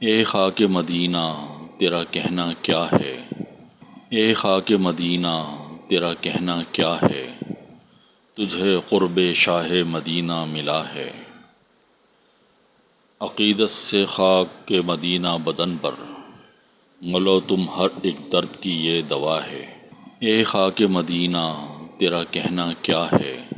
اے خاک مدینہ، تیرا کہنا کیا ہے؟ اے خاک مدینہ، تیرا کہنا کیا ہے؟ تجھے قرب شاہ مدینہ ملا ہے۔ عقیدت سے خاک کے مدینہ بدن پر ملو تم ہر ایک درد کی یہ دوا ہے۔ اے خاک مدینہ، تیرا کہنا کیا ہے؟